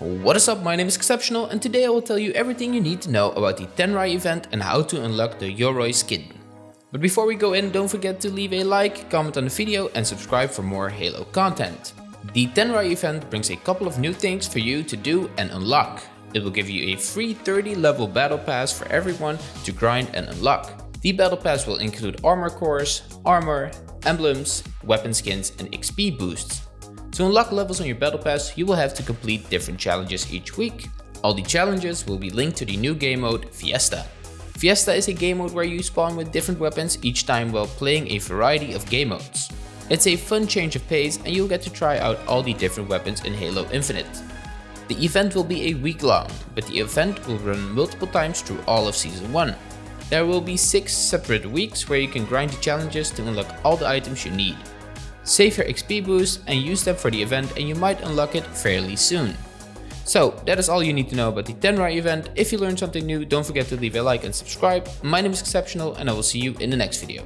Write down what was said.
What is up, my name is Exceptional and today I will tell you everything you need to know about the Tenrai event and how to unlock the Yoroi skin. But before we go in, don't forget to leave a like, comment on the video and subscribe for more Halo content. The Tenrai event brings a couple of new things for you to do and unlock. It will give you a free 30 level battle pass for everyone to grind and unlock. The battle pass will include armor cores, armor, emblems, weapon skins and XP boosts. To unlock levels on your battle pass, you will have to complete different challenges each week. All the challenges will be linked to the new game mode Fiesta. Fiesta is a game mode where you spawn with different weapons each time while playing a variety of game modes. It's a fun change of pace and you'll get to try out all the different weapons in Halo Infinite. The event will be a week long, but the event will run multiple times through all of Season 1. There will be 6 separate weeks where you can grind the challenges to unlock all the items you need. Save your XP boost and use them for the event and you might unlock it fairly soon. So that is all you need to know about the Tenrai event. If you learned something new, don't forget to leave a like and subscribe. My name is Exceptional and I will see you in the next video.